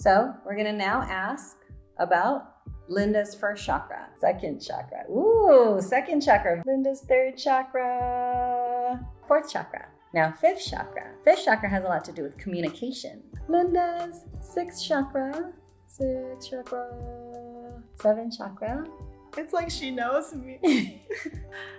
So we're gonna now ask about Linda's first chakra, second chakra. Ooh, second chakra. Linda's third chakra, fourth chakra. Now, fifth chakra. Fifth chakra has a lot to do with communication. Linda's sixth chakra, sixth chakra, seventh chakra. It's like she knows me.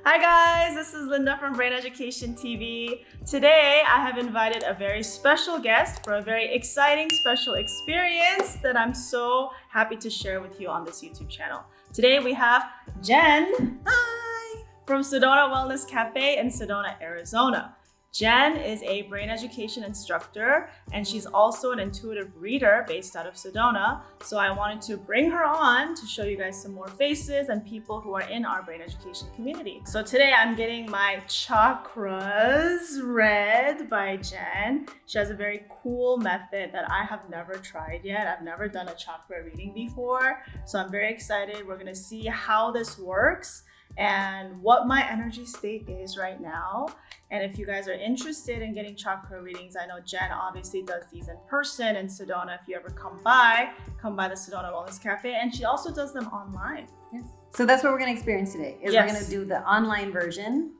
Hi guys, this is Linda from Brain Education TV. Today I have invited a very special guest for a very exciting special experience that I'm so happy to share with you on this YouTube channel. Today we have Jen Hi! from Sedona Wellness Cafe in Sedona, Arizona. Jen is a brain education instructor and she's also an intuitive reader based out of Sedona. So I wanted to bring her on to show you guys some more faces and people who are in our brain education community. So today I'm getting my chakras read by Jen. She has a very cool method that I have never tried yet. I've never done a chakra reading before. So I'm very excited. We're gonna see how this works and what my energy state is right now. And if you guys are interested in getting chakra readings, I know Jen obviously does these in person in Sedona. If you ever come by, come by the Sedona Wellness Cafe. And she also does them online. Yes. So that's what we're gonna experience today, is Yes. we're gonna do the online version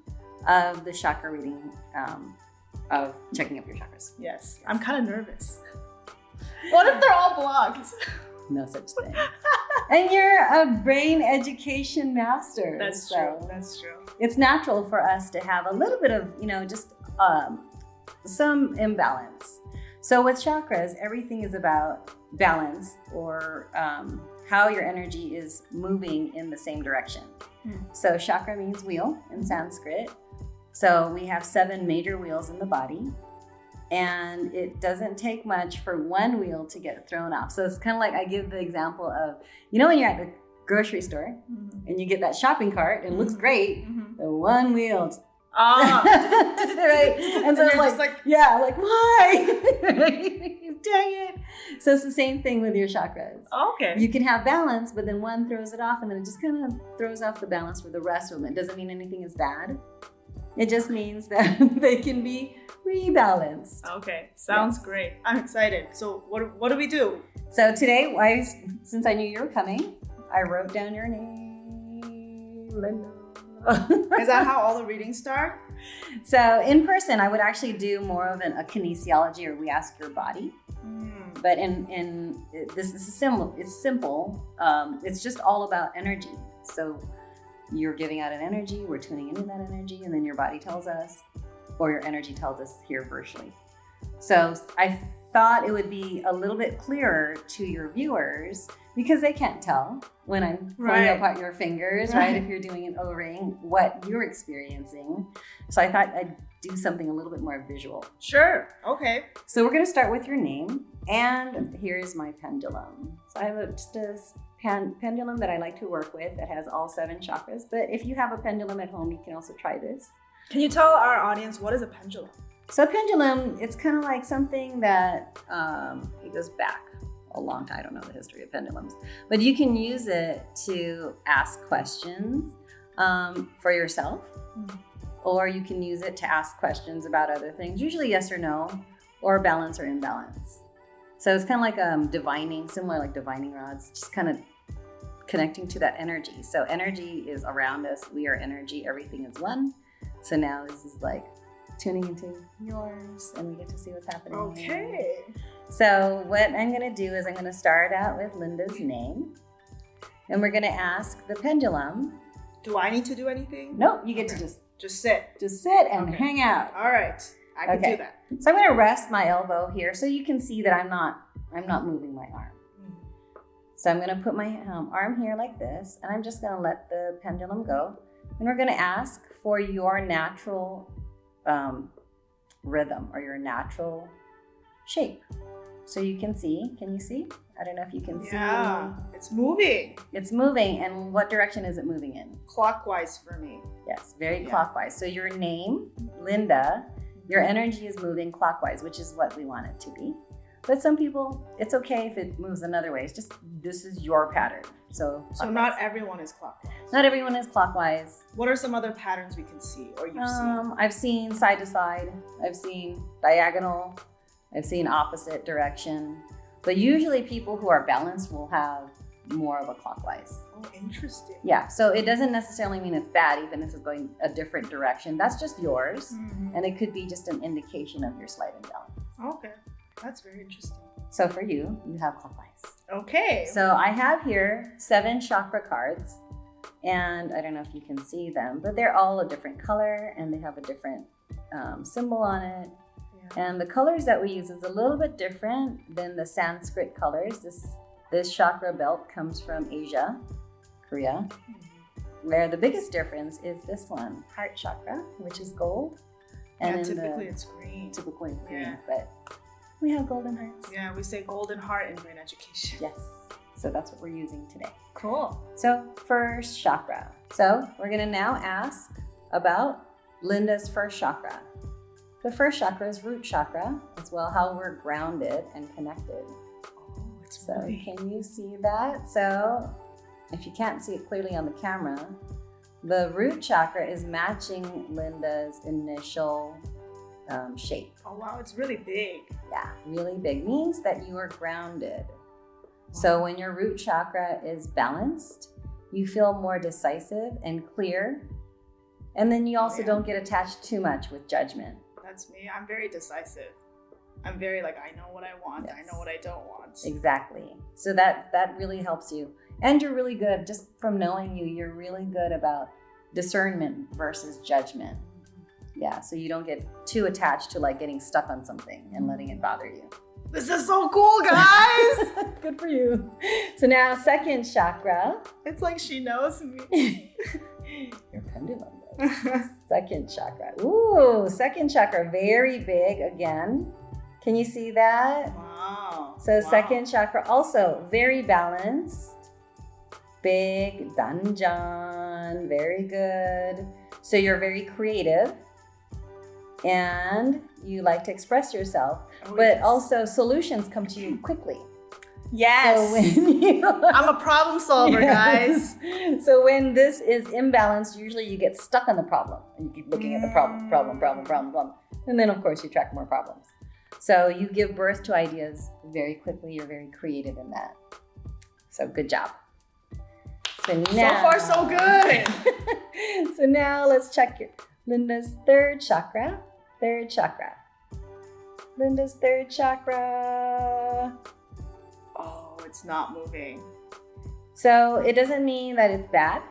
of the chakra reading um, of checking up your chakras. Yes, I'm kind of nervous. What if they're all blocked? No such thing. and you're a brain education master. That's so true. That's true. It's natural for us to have a little bit of, you know, just um, some imbalance. So with chakras, everything is about balance or um, how your energy is moving in the same direction. Hmm. So chakra means wheel in Sanskrit. So we have seven major wheels in the body. And it doesn't take much for one wheel to get thrown off. So it's kind of like I give the example of, you know, when you're at the grocery store Mhm. and you get that shopping cart and it looks Mhm. great, Mhm. the one wheel. Ah. right? And so you're it's like, like, yeah, like, why? Dang it. So it's the same thing with your chakras. okay. You can have balance, but then one throws it off and then it just kind of throws off the balance for the rest of them. It doesn't mean anything is bad. It just means that they can be rebalanced. Okay, sounds Yes. great. I'm excited. So what what do we do? So today, I, since I knew you were coming, I wrote down your name, Linda. Is that how all the readings start? So in person, I would actually do more of an, a kinesiology, or we ask your body. Hmm. But in in this, this is simple. It's simple. Um, it's just all about energy. So you're giving out an energy. We're tuning into that energy, and then your body tells us, or your energy tells us here virtually. So I thought it would be a little bit clearer to your viewers because they can't tell when I'm pulling Right. apart your fingers, right? If you're doing an O-ring, what you're experiencing. So I thought I'd do something a little bit more visual. Sure. Okay. So we're going to start with your name, and here's my pendulum. So I have a, just a pen, pendulum that I like to work with that has all seven chakras. But if you have a pendulum at home, you can also try this. Can you tell our audience what is a pendulum? So a pendulum, it's kind of like something that um, it goes back a long time. I don't know the history of pendulums, but you can use it to ask questions um, for yourself, Mm. or you can use it to ask questions about other things, usually yes or no, or balance or imbalance. So it's kind of like um, divining, similar like divining rods, just kind of connecting to that energy. So energy is around us. We are energy. Everything is one. So now this is like tuning into yours, and we get to see what's happening. Okay. So what I'm gonna do is I'm gonna start out with Linda's name, and we're gonna ask the pendulum. Do I need to do anything? No, you get to just Just sit. just sit and Okay. hang out. All right. I can Okay. do that. So I'm gonna rest my elbow here, so you can see that I'm not I'm not moving my arm. So I'm gonna put my um, arm here like this, and I'm just gonna let the pendulum go. And we're gonna ask for your natural um, rhythm or your natural shape. So you can see, can you see? I don't know if you can see. Yeah. It's moving. It's moving, and what direction is it moving in? clockwise for me. Yes, very Yeah. clockwise. So your name, Linda, your energy is moving clockwise, which is what we want it to be. But some people, it's okay if it moves another way. It's just this is your pattern. So, So clockwise. not everyone is clockwise. not everyone is clockwise. What are some other patterns we can see or you've seen? Um, I've seen side to side. I've seen diagonal. I've seen opposite direction. But usually, people who are balanced will have more of a clockwise. Oh, interesting. Yeah, so it doesn't necessarily mean it's bad, even if it's going a different direction. That's just yours, Mhm. and it could be just an indication of your slight imbalance. Okay, that's very interesting. So for you, you have clockwise. Okay. So I have here seven chakra cards, and I don't know if you can see them, but they're all a different color and they have a different um, symbol on it. Yeah. And the colors that we use is a little bit different than the Sanskrit colors. This this chakra belt comes from Asia, Korea, where the biggest difference is this one, heart chakra, which is gold. yeah, typically the, it's green. typically green, Yeah. but we have golden hearts. Yeah, we say golden heart in brain education. Yes. So that's what we're using today. Cool. So, first chakra. So, we're going to now ask about Linda's first chakra. The first chakra is root chakra, as well how we're grounded and connected. Oh, it's So, can you see that? So, if you can't see it clearly on the camera, the root chakra is matching Linda's initial um, shape. Oh wow, it's really big. Yeah, really big means that you are grounded. So when your root chakra is balanced, you feel more decisive and clear. And then you also Yeah. don't get attached too much with judgment. That's me. I'm very decisive. I'm very like I know what I want. I know what I don't want. Exactly. So that that really helps you. And you're really good just from knowing you, you're really good about discernment versus judgment. Yeah, so you don't get too attached to like getting stuck on something and letting it bother you. This is so cool, guys. good for you. So now second chakra, it's like she knows me. your pendulum. Second chakra. Ooh, second chakra, very big again. Can you see that? wow. So, Wow. second chakra also very balanced. Big Dahnjon, very good. So, you're very creative and you like to express yourself, Oh, but yes. also solutions come to you quickly. yes. So, you I'm a problem solver, guys. So when this is imbalanced, usually you get stuck on the problem and you keep looking at the problem, mm. problem, problem, problem, problem. And then of course you track more problems. So you give birth to ideas very quickly. You're very creative in that. So good job. So So far, so good. so now let's check your Linda's third chakra. Third chakra. Linda's third chakra. Oh, it's not moving. So it doesn't mean that it's bad,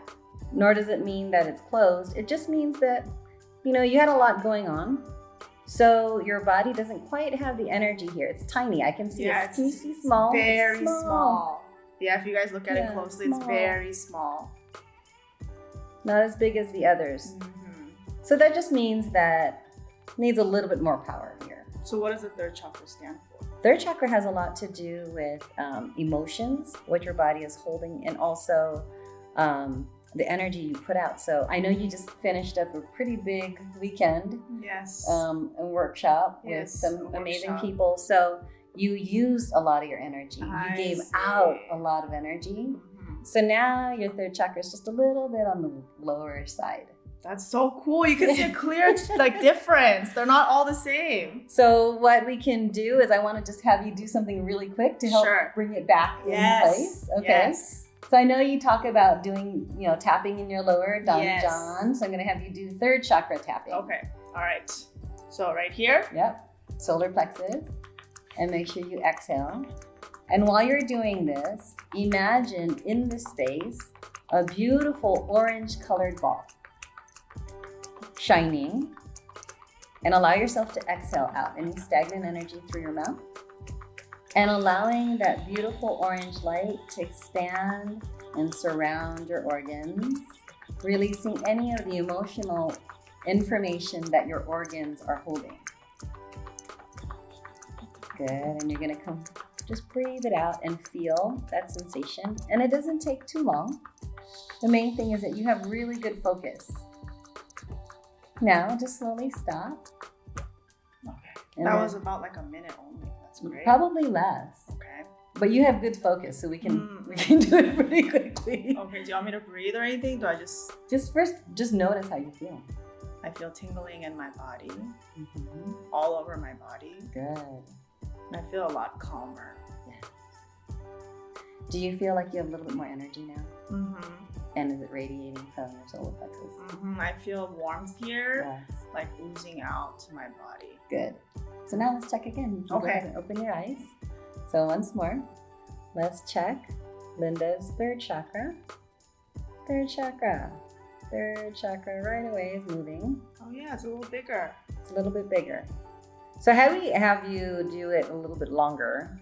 nor does it mean that it's closed. It just means that, you know, you had a lot going on. So your body doesn't quite have the energy here. It's tiny. I can see Yeah, it. Can you it's- see it's small? Very small. Yeah, if you guys look at Yeah, it closely, small. it's very small. Not as big as the others. Mhm. So that just means that needs a little bit more power here. So, what does the third chakra stand for? Third chakra has a lot to do with um, emotions, what your body is holding, and also um, the energy you put out. So I know you just finished up a pretty big weekend Yes. um, a workshop with some amazing workshop. people. So you used a lot of your energy. I you gave see. out a lot of energy. Mhm. So now your third chakra is just a little bit on the lower side. That's so cool. You can see a clear like difference. They're not all the same. So what we can do is I want to just have you do something really quick to help Sure. bring it back in place. Okay. Yes. So I know you talk about doing, you know, tapping in your lower Dahnjon. Yes. So I'm going to have you do third chakra tapping. Okay. All right. So right here. Yep. Solar plexus. And make sure you exhale. And while you're doing this, imagine in the space a beautiful orange colored ball shining. And allow yourself to exhale out any stagnant energy through your mouth. And allowing that beautiful orange light to expand and surround your organs, releasing any of the emotional information that your organs are holding. Good. And you're going to come, just breathe it out and feel that sensation. And it doesn't take too long. The main thing is that you have really good focus. Now, just slowly stop. Okay. And that was about like a minute only. That's great. probably less. Okay. But you have good focus, so we can Mm. we can do it pretty quickly. Okay. Do you want me to breathe or anything? Do I just? Just first, just notice how you feel. I feel tingling in my body, Mhm. all over my body. Good. And I feel a lot calmer. Yes. Do you feel like you have a little bit more energy now? Mm-hmm. And is it radiating from your solar plexus? Mm-hmm. I feel warmth here, Yes. like oozing out to my body. Good. So now let's check again. Okay. Go ahead and open your eyes. So once more, let's check Linda's third chakra. Third chakra. Third chakra right away is moving. Oh yeah, it's a little bigger. It's a little bit bigger. So had we have you do it a little bit longer,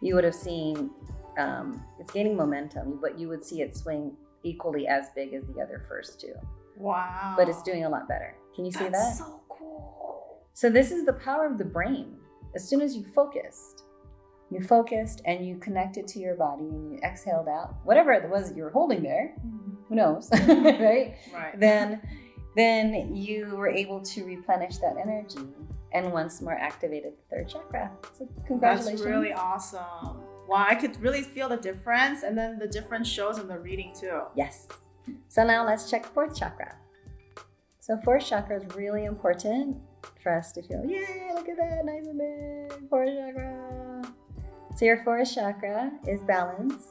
you would have seen um, it's gaining momentum, but you would see it swing equally as big as the other first two. Wow. But it's doing a lot better. Can you see That's that? so cool. So this is the power of the brain. As soon as you focused, you focused and you connected to your body and you exhaled out whatever it was that you were holding there. Mm-hmm. Who knows, right? Right. Then, then you were able to replenish that energy and once more activated the third chakra. So congratulations! That's really awesome. Wow, I could really feel the difference, and then the difference shows in the reading too. Yes. So now let's check fourth chakra. So fourth chakra is really important for us to feel, yay, look at that, nice and big, fourth chakra. So your fourth chakra is balance,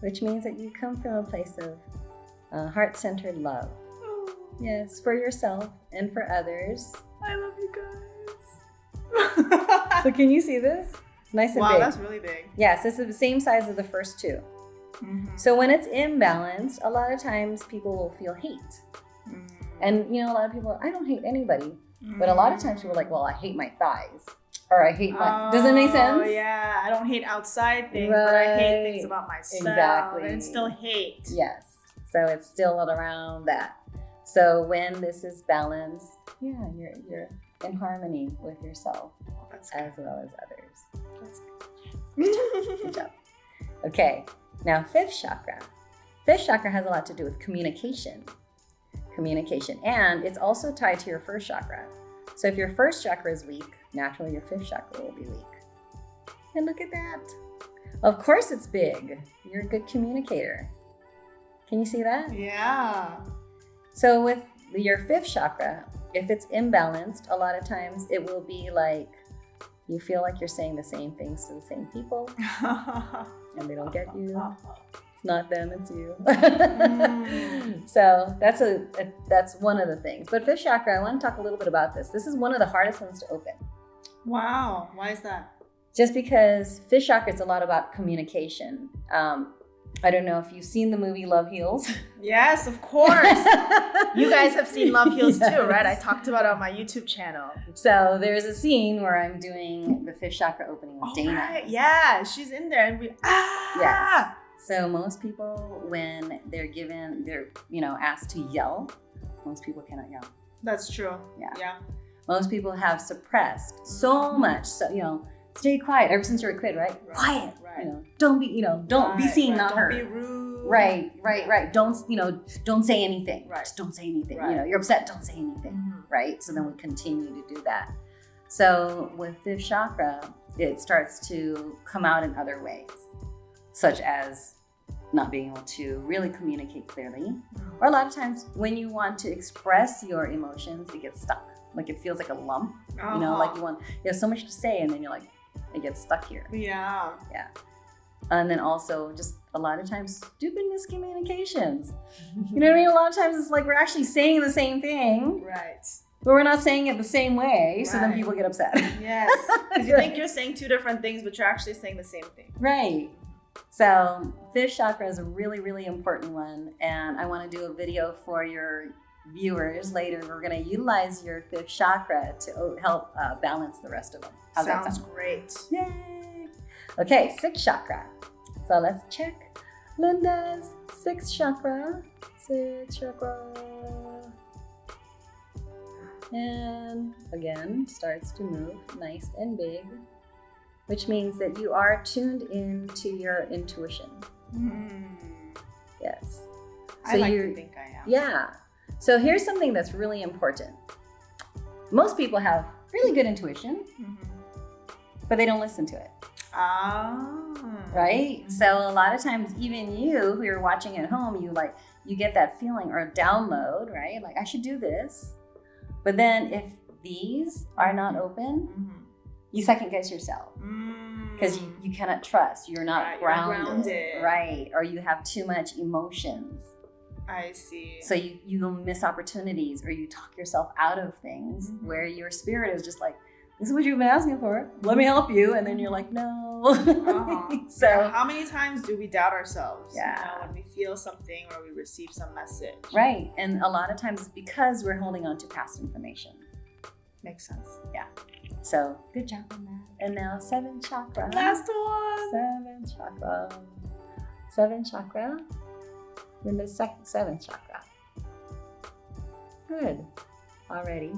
which means that you come from a place of uh, heart-centered love. Yes, for yourself and for others. I love you guys. So can you see this? It's nice and wow, big. that's really big. Yes, this is the same size as the first two. Mhm. So when it's imbalanced, a lot of times people will feel hate. Mm. And you know, a lot of people, I don't hate anybody. But a lot of times people are like, well, I hate my thighs. Or I hate my. Does it make sense? Oh yeah, I don't hate outside things, but I hate things about myself. Exactly. And still hate. Yes. So it's still around that. So when this is balanced, yeah, you're you're in harmony with yourself as well as others. That's Good job. Okay, now fifth chakra. Fifth chakra has a lot to do with communication. Communication. And it's also tied to your first chakra. So if your first chakra is weak, naturally your fifth chakra will be weak. And look at that. Of course it's big. You're a good communicator. Can you see that? Yeah. So with your fifth chakra, if it's imbalanced, a lot of times it will be like you feel like you're saying the same things to the same people and they don't get you. It's not them, it's you. Mm. so that's a, a that's one of the things. But fifth chakra, I want to talk a little bit about this. This is one of the hardest ones to open. wow. Why is that? Just because fifth chakra is a lot about communication. Um, I don't know if you've seen the movie Love Heals. Yes, of course. you guys have seen Love Heals too, right? I talked about it on my YouTube channel. So there's a scene where I'm doing the fifth chakra opening with Oh, Dana. right. Yeah, she's in there, and we ah. Yes. So most people, when they're given, they're you know asked to yell. Most people cannot yell. That's true. Yeah. Yeah. Most people have suppressed so much. So you know, stay quiet. Ever since you're a kid, right? Right, Quiet. right. You know, don't be. You know, don't be seen, right. not don't heard. be rude. Right, right, right. Don't you know? Don't say anything. Right. Just don't say anything. Right. You know, you're upset. Don't say anything. Mhm. Right. So then we continue to do that. So with fifth chakra, it starts to come out in other ways, such as not being able to really communicate clearly, or a lot of times when you want to express your emotions, it gets stuck. Like it feels like a lump. You know, like you want you have so much to say, and then you're like, it gets stuck here. Yeah. Yeah. And then also just a lot of times stupid miscommunications. You know what I mean? A lot of times it's like we're actually saying the same thing, Right. but we're not saying it the same way. So then people get upset. Yes. Because you think you're saying two different things, but you're actually saying the same thing. Right. So fifth chakra is a really, really important one. And I want to do a video for your viewers later. We're going to utilize your fifth chakra to help uh, balance the rest of them. How's that Sounds sound? great. Yay! Okay, sixth chakra. So let's check Linda's sixth chakra. Sixth chakra. And again, starts to move nice and big, which means that you are tuned in to your intuition. Hmm. Yes. I So like you're- to think I am. Yeah. So here's something that's really important. Most people have really good intuition, Mhm. but they don't listen to it. Ah. right so a lot of times even you who are watching at home you like you get that feeling or download right like i should do this but then if these are not open Mhm. you second guess yourself Mm. because you, you cannot trust. You're not Right, you're grounded, grounded. right? Or you have too much emotions. I see. So you you miss opportunities or you talk yourself out of things Mhm. where your spirit is just like, this is what you've been asking for. Let me help you, and then you're like, no. Uh-huh. so Yeah, how many times do we doubt ourselves? you Yeah. know, when we feel something or we receive some message. right, and a lot of times it's because we're holding on to past information. Makes sense. Yeah. So good job on that. And now seven chakra. Last one. Seven chakra. Seven chakra. Then the second seventh chakra. Good. Already.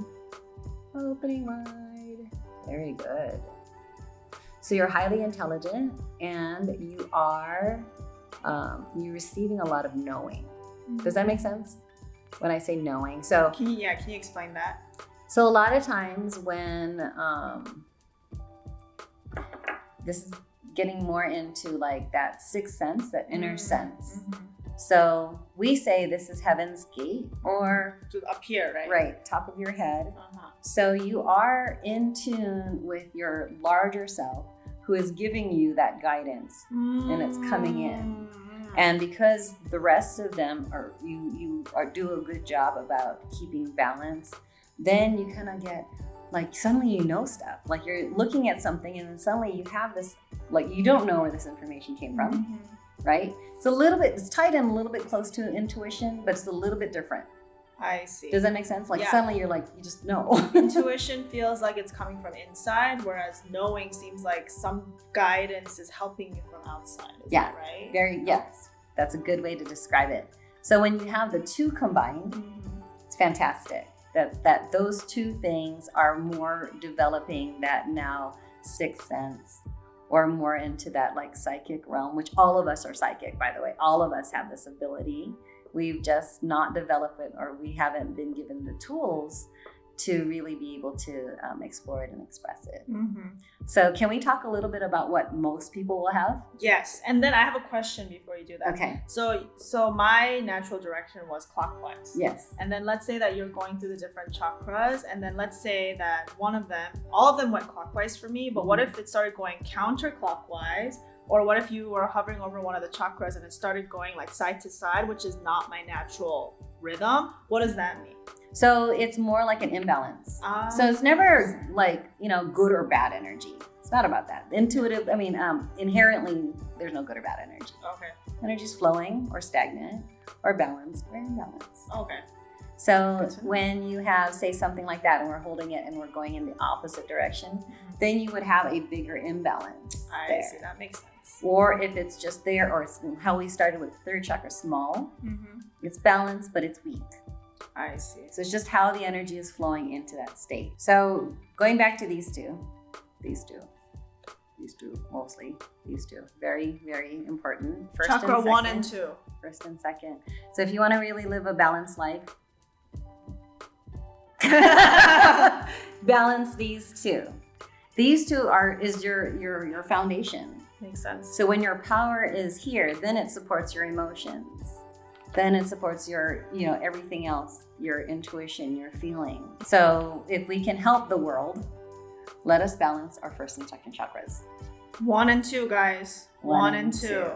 Opening wide. Very good. So you're highly intelligent and you are um, you're receiving a lot of knowing. Does that make sense? When I say knowing. So Can you, yeah, can you explain that? so a lot of times when um, this is getting more into like that sixth sense, that inner Mm, sense. mhm. So we say this is heaven's gate or To up here, right? right top of your head. Uh-huh. So you are in tune with your larger self who is giving you that guidance. And it's coming in. Mm. And because the rest of them are you you are do a good job about keeping balance, then you kind of get like suddenly you know stuff. Like you're looking at something and then suddenly you have this like you don't know where this information came from, Mhm. Right? It's a little bit it's tied in a little bit close to intuition, but it's a little bit different. I see. Does that make sense? Like Yeah. suddenly you're like you just know. Intuition feels like it's coming from inside, whereas knowing seems like some guidance is helping you from outside. Yeah. that right? Very yes. That's a good way to describe it. So when you have the two combined, Mhm. it's fantastic that that those two things are more developing that now sixth sense or more into that like psychic realm which all of us are psychic by the way. All of us have this ability. We've just not developed it or we haven't been given the tools to really be able to um, explore it and express it Mhm. so can we talk a little bit about what most people will have Yes, and then I have a question before you do that. okay So, so my natural direction was clockwise. yes And then let's say that you're going through the different chakras, and then let's say that one of them, all of them went clockwise for me, but what if it started going counterclockwise? Or what if you were hovering over one of the chakras and it started going like side to side, which is not my natural rhythm? What does that mean? so it's more like an imbalance Ah, So it's never like, you know, good or bad energy. It's not about that. Intuitive, I mean, um, inherently, there's no good or bad energy. okay, Energy's flowing or stagnant or balanced or imbalanced. okay, So Good to know. when you have, say, something like that and we're holding it and we're going in the opposite direction, then you would have a bigger imbalance I there. see. That makes sense. Or if it's just there, or it's how we started with third chakra small, Mhm. it's balanced, but it's weak. I see. So it's just how the energy is flowing into that state. So going back to these two, these two, these two mostly, these two, very, very important. First Chakra and one and second. two. First and second. So if you want to really live a balanced life, balance these two. These two are is your your your foundation. Makes sense. So when your power is here, then it supports your emotions. Then it supports your, you know, everything else, your intuition, your feeling. So if we can help the world, let us balance our first and second chakras. One and two, guys. One, and two.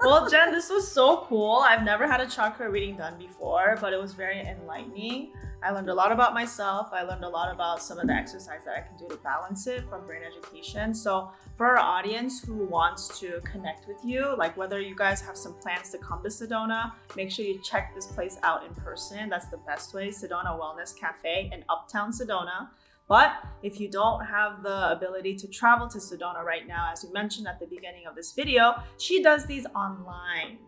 well, Jen, this was so cool. I've never had a chakra reading done before, but it was very enlightening. I learned a lot about myself. I learned a lot about some of the exercise that I can do to balance it from brain education. So, for our audience who wants to connect with you, like whether you guys have some plans to come to Sedona, make sure you check this place out in person. That's the best way. Sedona Wellness Cafe in Uptown Sedona. But if you don't have the ability to travel to Sedona right now, as we mentioned at the beginning of this video, she does these online.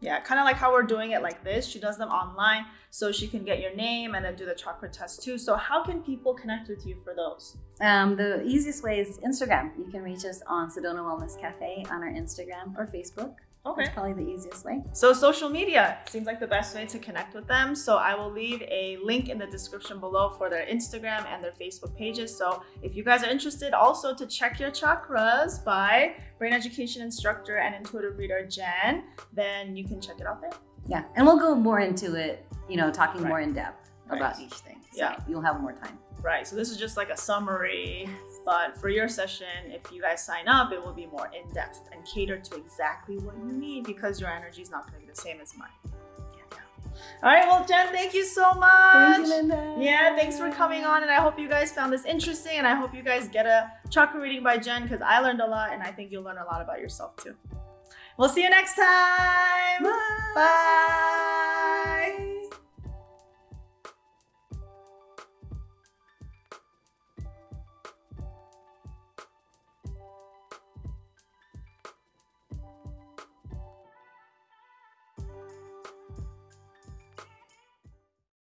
Yeah, kind of like how we're doing it like this. She does them online so she can get your name and then do the chakra test too. So, how can people connect with you for those? Um, the easiest way is Instagram. You can reach us on Sedona Wellness Cafe on our Instagram or Facebook. Okay. That's probably the easiest way. So, social media seems like the best way to connect with them. So, I will leave a link in the description below for their Instagram and their Facebook pages. So, if you guys are interested also to check your chakras by brain education instructor and intuitive reader Jen, then you can check it out there. Yeah. And we'll go more into it, you know, talking Right. more in depth about Right. each thing. So Yeah. you'll have more time. Right. So this is just like a summary, but for your session, if you guys sign up, it will be more in depth and cater to exactly what you need because your energy is not going to be the same as mine. All right. Well, Jen, thank you so much. Thank you, Linda. Yeah, thanks for coming on, and I hope you guys found this interesting, and I hope you guys get a chakra reading by Jen because I learned a lot, and I think you'll learn a lot about yourself too. We'll see you next time. Bye. Bye.